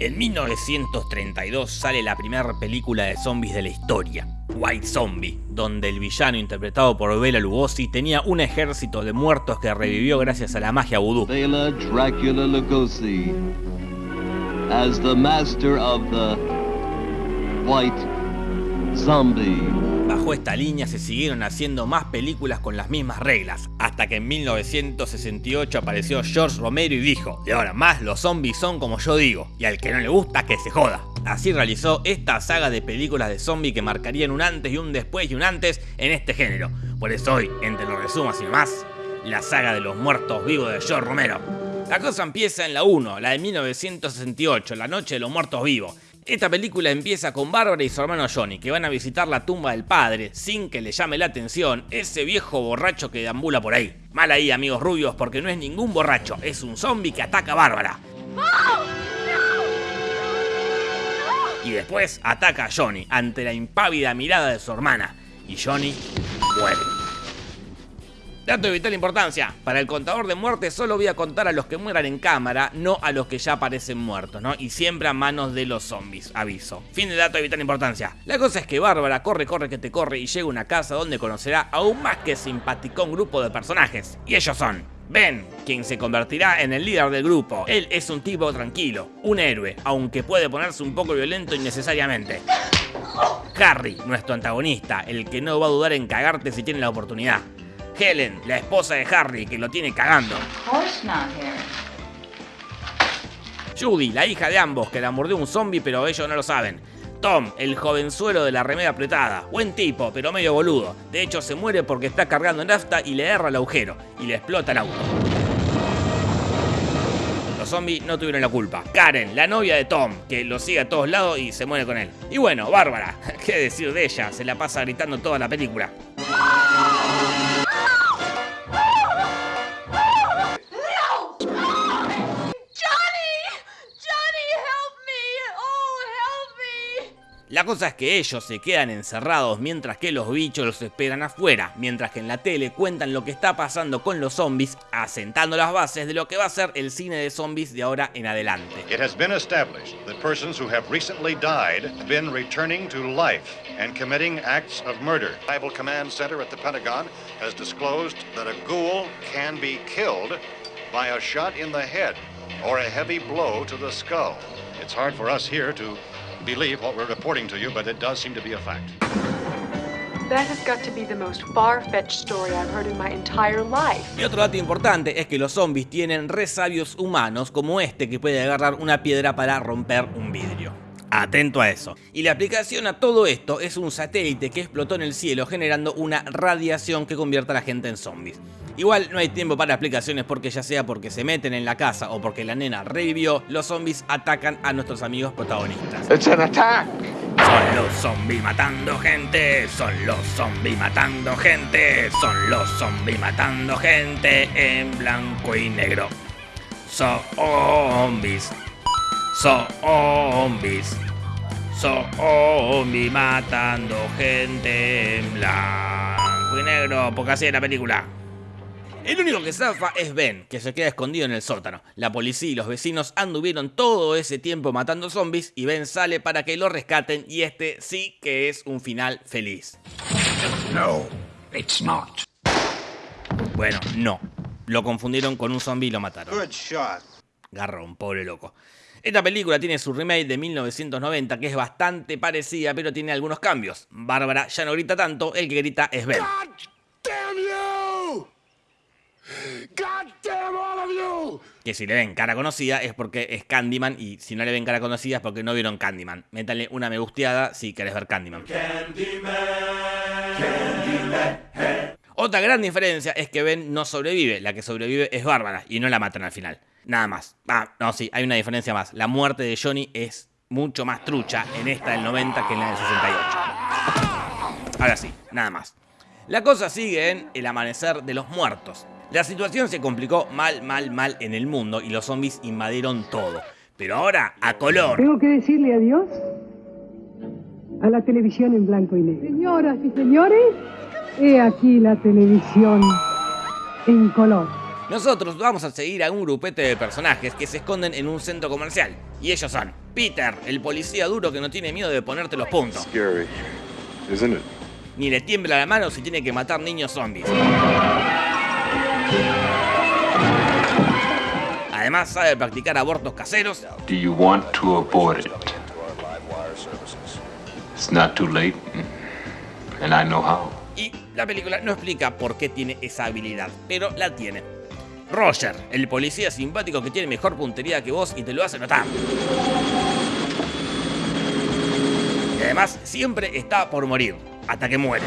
En 1932 sale la primera película de zombies de la historia, White Zombie, donde el villano interpretado por Bela Lugosi tenía un ejército de muertos que revivió gracias a la magia vudú. Bela Dracula Lugosi as the master of the White Zombie. Bajo esta línea se siguieron haciendo más películas con las mismas reglas, hasta que en 1968 apareció George Romero y dijo, de ahora más los zombies son como yo digo, y al que no le gusta que se joda. Así realizó esta saga de películas de zombies que marcarían un antes y un después y un antes en este género. Por eso hoy, entre los resumos y más, la saga de los muertos vivos de George Romero. La cosa empieza en la 1, la de 1968, la noche de los muertos vivos. Esta película empieza con Bárbara y su hermano Johnny, que van a visitar la tumba del padre, sin que le llame la atención ese viejo borracho que deambula por ahí. Mal ahí, amigos rubios, porque no es ningún borracho, es un zombie que ataca a Bárbara. Y después ataca a Johnny ante la impávida mirada de su hermana. Y Johnny muere. Dato de vital importancia, para el contador de muertes solo voy a contar a los que mueran en cámara, no a los que ya aparecen muertos, ¿no? Y siempre a manos de los zombies, aviso. Fin de dato de vital importancia. La cosa es que Bárbara corre, corre que te corre y llega a una casa donde conocerá a un más que simpaticón grupo de personajes. Y ellos son Ben, quien se convertirá en el líder del grupo. Él es un tipo tranquilo, un héroe, aunque puede ponerse un poco violento innecesariamente. Harry, nuestro antagonista, el que no va a dudar en cagarte si tiene la oportunidad. Helen, la esposa de Harry, que lo tiene cagando. Judy, la hija de ambos, que la mordió un zombie pero ellos no lo saben. Tom, el jovenzuelo de la remera apretada. Buen tipo, pero medio boludo. De hecho, se muere porque está cargando nafta y le erra el agujero. Y le explota el auto. Los zombies no tuvieron la culpa. Karen, la novia de Tom, que lo sigue a todos lados y se muere con él. Y bueno, Bárbara, qué decir de ella, se la pasa gritando toda la película. La cosa es que ellos se quedan encerrados mientras que los bichos los esperan afuera, mientras que en la tele cuentan lo que está pasando con los zombies, asentando las bases de lo que va a ser el cine de zombies de ahora en adelante. It has been established that persons who have recently died have been returning to life and committing acts of murder. Naval Command Center at the Pentagon has disclosed that a ghoul can be killed by a shot in the head or a heavy blow to the skull. It's hard for us here to believe what we're reporting to you, but it does seem to be a fact. That has got to be the most far-fetched story I've heard in my entire life. Y otro dato importante es que los zombies tienen resabios humanos como este que puede agarrar una piedra para romper un vidrio. Atento a eso. Y la aplicación a todo esto es un satélite que explotó en el cielo generando una radiación que convierte a la gente en zombies. Igual no hay tiempo para explicaciones porque ya sea porque se meten en la casa o porque la nena revivió, los zombies atacan a nuestros amigos protagonistas. Son los zombies matando gente, son los zombies matando gente, son los zombies matando gente en blanco y negro. Zombies, zombies, zombies matando gente en blanco y negro, porque así es la película. El único que zafa es Ben, que se queda escondido en el sótano. La policía y los vecinos anduvieron todo ese tiempo matando zombies y Ben sale para que lo rescaten y este sí que es un final feliz. No, it's not. Bueno, no. Lo confundieron con un zombie y lo mataron. Good shot. Garrón, pobre loco. Esta película tiene su remake de 1990 que es bastante parecida pero tiene algunos cambios. Bárbara ya no grita tanto, el que grita es Ben. Que si le ven cara conocida es porque es Candyman y si no le ven cara conocida es porque no vieron Candyman. Métanle una me gusteada si querés ver Candyman. Otra gran diferencia es que Ben no sobrevive, la que sobrevive es Bárbara y no la matan al final. Nada más. Ah, no, sí, hay una diferencia más. La muerte de Johnny es mucho más trucha en esta del 90 que en la del 68. Ahora sí, nada más. La cosa sigue en El Amanecer de los Muertos. La situación se complicó mal, mal, mal en el mundo y los zombies invadieron todo. Pero ahora, a color. Tengo que decirle adiós a la televisión en blanco y negro. Señoras y señores, he aquí la televisión en color. Nosotros vamos a seguir a un grupete de personajes que se esconden en un centro comercial. Y ellos son Peter, el policía duro que no tiene miedo de ponerte los puntos. Scary, isn't it? Ni le tiembla la mano si tiene que matar niños zombies. Además sabe practicar abortos caseros Do you want to abort it? It's not too late, and I know how. y la película no explica por qué tiene esa habilidad, pero la tiene. Roger, el policía simpático que tiene mejor puntería que vos y te lo hace notar. Y además siempre está por morir, hasta que muere.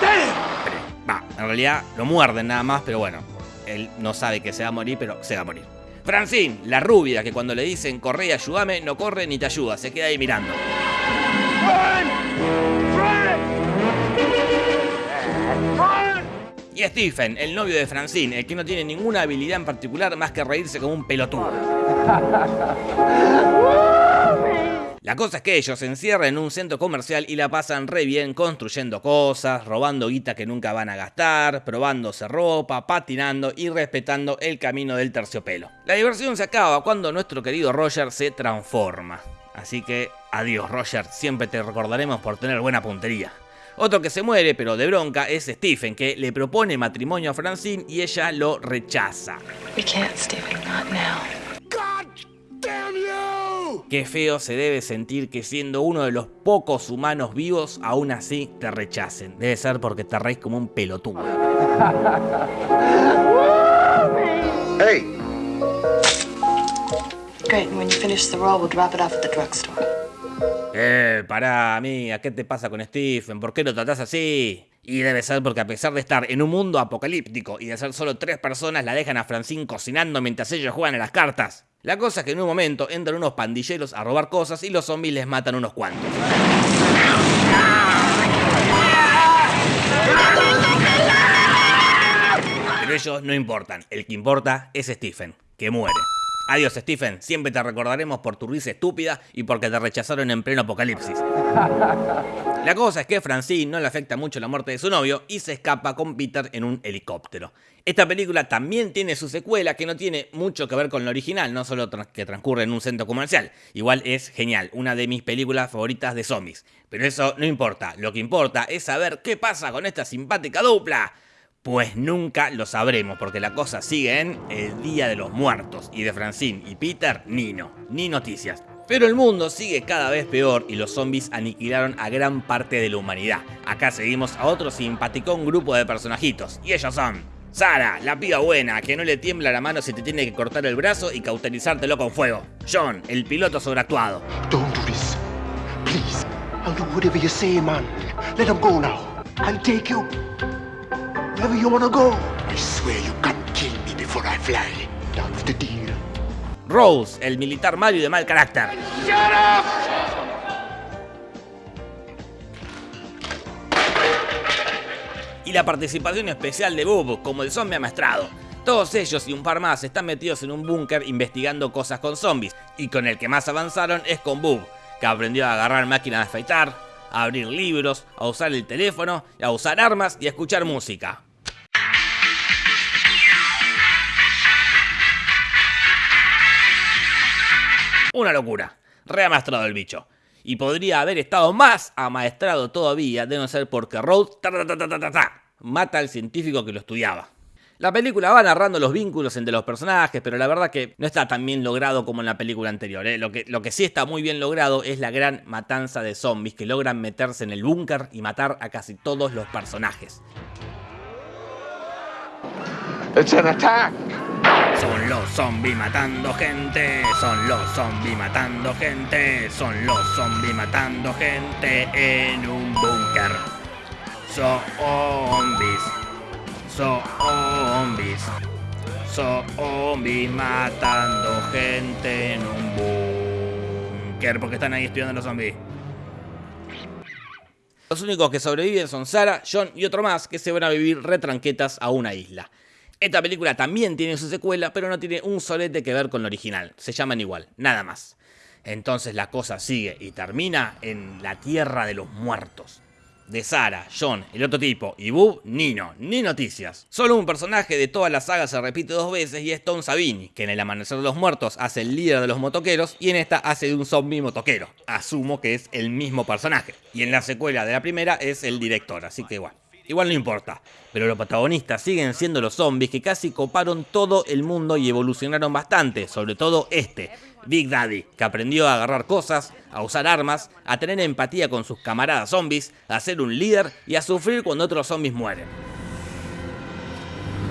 Pero, Va, en realidad lo muerden nada más, pero bueno, él no sabe que se va a morir, pero se va a morir. Francine, la rubia, que cuando le dicen corre y ayúdame, no corre ni te ayuda, se queda ahí mirando. Y Stephen, el novio de Francine, el que no tiene ninguna habilidad en particular más que reírse como un pelotudo. La cosa es que ellos se encierran en un centro comercial y la pasan re bien construyendo cosas, robando guita que nunca van a gastar, probándose ropa, patinando y respetando el camino del terciopelo. La diversión se acaba cuando nuestro querido Roger se transforma. Así que adiós Roger, siempre te recordaremos por tener buena puntería. Otro que se muere, pero de bronca, es Stephen, que le propone matrimonio a Francine y ella lo rechaza. We can't, Stephen, not now. Qué feo se debe sentir que siendo uno de los pocos humanos vivos, aún así te rechacen. Debe ser porque te reís como un pelotudo. Hey, Great, and when you finish the roll, we'll drop it off at the drugstore. Eh, pará, amiga, ¿qué te pasa con Stephen? ¿Por qué lo tratás así? Y debe ser porque a pesar de estar en un mundo apocalíptico y de ser solo tres personas, la dejan a Francine cocinando mientras ellos juegan a las cartas. La cosa es que en un momento entran unos pandilleros a robar cosas y los zombies les matan unos cuantos. Pero ellos no importan, el que importa es Stephen, que muere. Adiós Stephen, siempre te recordaremos por tu risa estúpida y porque te rechazaron en pleno apocalipsis. La cosa es que Francine no le afecta mucho la muerte de su novio y se escapa con Peter en un helicóptero. Esta película también tiene su secuela que no tiene mucho que ver con la original, no solo que transcurre en un centro comercial. Igual es genial, una de mis películas favoritas de zombies. Pero eso no importa, lo que importa es saber qué pasa con esta simpática dupla. Pues nunca lo sabremos, porque la cosa sigue en El Día de los Muertos, y de Francine y Peter, ni no, ni noticias. Pero el mundo sigue cada vez peor y los zombies aniquilaron a gran parte de la humanidad. Acá seguimos a otro simpaticón grupo de personajitos, y ellos son... Sara, la piba buena, que no le tiembla la mano si te tiene que cortar el brazo y cauterizártelo con fuego. John, el piloto sobreactuado. Don't do. Please. I'll do whatever you say, man. Let him go now. I'll take you. You wanna go. I swear you can't kill me before I fly. That's the deal. Rose, el militar malo y de mal carácter. Y la participación especial de Bob como el zombie amaestrado. Todos ellos y un par más están metidos en un búnker investigando cosas con zombies. Y con el que más avanzaron es con Bob, que aprendió a agarrar máquinas de afeitar, a abrir libros, a usar el teléfono, a usar armas y a escuchar música. Una locura. Reamaestrado el bicho. Y podría haber estado más amaestrado todavía de no ser porque Rhodes ta, ta, ta, ta, ta, ta, ta, mata al científico que lo estudiaba. La película va narrando los vínculos entre los personajes, pero la verdad que no está tan bien logrado como en la película anterior. ¿eh? Lo, que, lo que sí está muy bien logrado es la gran matanza de zombies que logran meterse en el búnker y matar a casi todos los personajes. It's an attack. Son los zombies matando gente, son los zombies matando gente, son los zombies matando gente en un búnker. Zombies, zombies, zombies matando gente en un búnker porque están ahí estudiando los zombies. Los únicos que sobreviven son Sara, John y otro más que se van a vivir retranquetas a una isla. Esta película también tiene su secuela, pero no tiene un solete que ver con la original. Se llaman igual, nada más. Entonces la cosa sigue y termina en la tierra de los muertos. De Sara, John, el otro tipo y Boo, Nino, ni noticias. Solo un personaje de toda la saga se repite dos veces y es Tom Savini, que en El Amanecer de los Muertos hace el líder de los motoqueros y en esta hace de un zombie motoquero. Asumo que es el mismo personaje. Y en la secuela de la primera es el director, así que bueno. Igual no importa, pero los protagonistas siguen siendo los zombies que casi coparon todo el mundo y evolucionaron bastante, sobre todo este, Big Daddy, que aprendió a agarrar cosas, a usar armas, a tener empatía con sus camaradas zombies, a ser un líder y a sufrir cuando otros zombies mueren.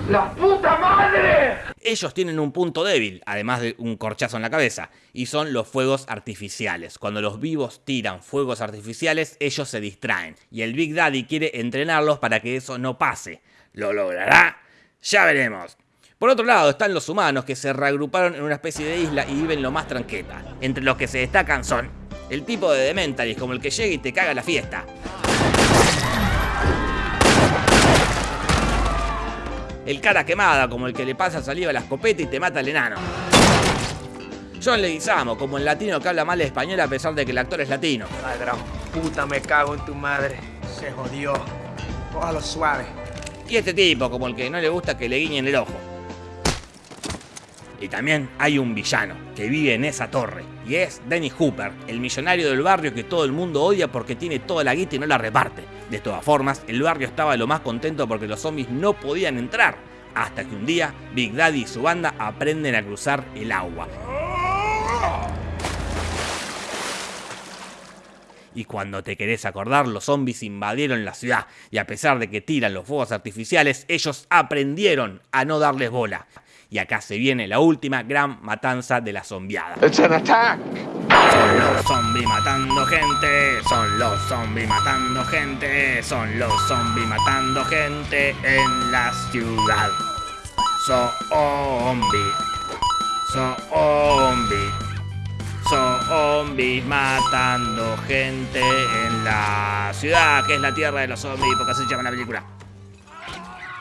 ¡La puta madre! Ellos tienen un punto débil, además de un corchazo en la cabeza, y son los fuegos artificiales. Cuando los vivos tiran fuegos artificiales, ellos se distraen, y el Big Daddy quiere entrenarlos para que eso no pase. ¿Lo logrará? Ya veremos. Por otro lado están los humanos que se reagruparon en una especie de isla y viven lo más tranqueta. Entre los que se destacan son el tipo de Dementalis como el que llega y te caga la fiesta. El cara quemada como el que le pasa saliva a la escopeta y te mata el enano. John Leguizamo como el latino que habla mal español a pesar de que el actor es latino. Ay, gran puta, me cago en tu madre. Se jodió. Cójalo suave. Y este tipo como el que no le gusta que le guiñen el ojo. Y también hay un villano que vive en esa torre. Y es Dennis Hooper, el millonario del barrio que todo el mundo odia porque tiene toda la guita y no la reparte. De todas formas, el barrio estaba lo más contento porque los zombies no podían entrar. Hasta que un día, Big Daddy y su banda aprenden a cruzar el agua. Y cuando te querés acordar, los zombies invadieron la ciudad. Y a pesar de que tiran los fuegos artificiales, ellos aprendieron a no darles bola. Y acá se viene la última gran matanza de la zombiada. It's an attack. Son los zombies matando gente, son los zombies matando gente, son los zombies matando gente en la ciudad. Zombie, zombie, zombies matando gente en la ciudad, que es la tierra de los zombies, porque así se llama la película.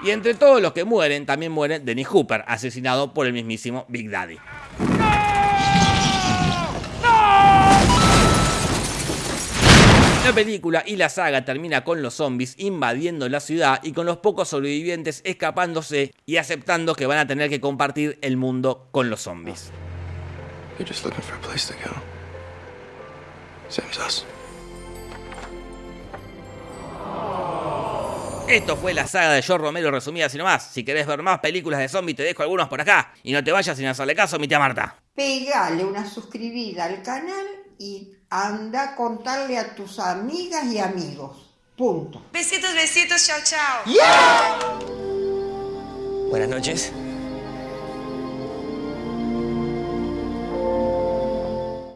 Y entre todos los que mueren, también muere Dennis Hooper, asesinado por el mismísimo Big Daddy. La película y la saga termina con los zombies invadiendo la ciudad y con los pocos sobrevivientes escapándose y aceptando que van a tener que compartir el mundo con los zombies. Esto fue la saga de George Romero resumida así nomás. Si querés ver más películas de zombies te dejo algunos por acá. Y no te vayas sin hacerle caso a mi tía Marta. Pegale una suscribida al canal y anda a contarle a tus amigas y amigos. Punto. Besitos, besitos, chao, chao. Buenas noches.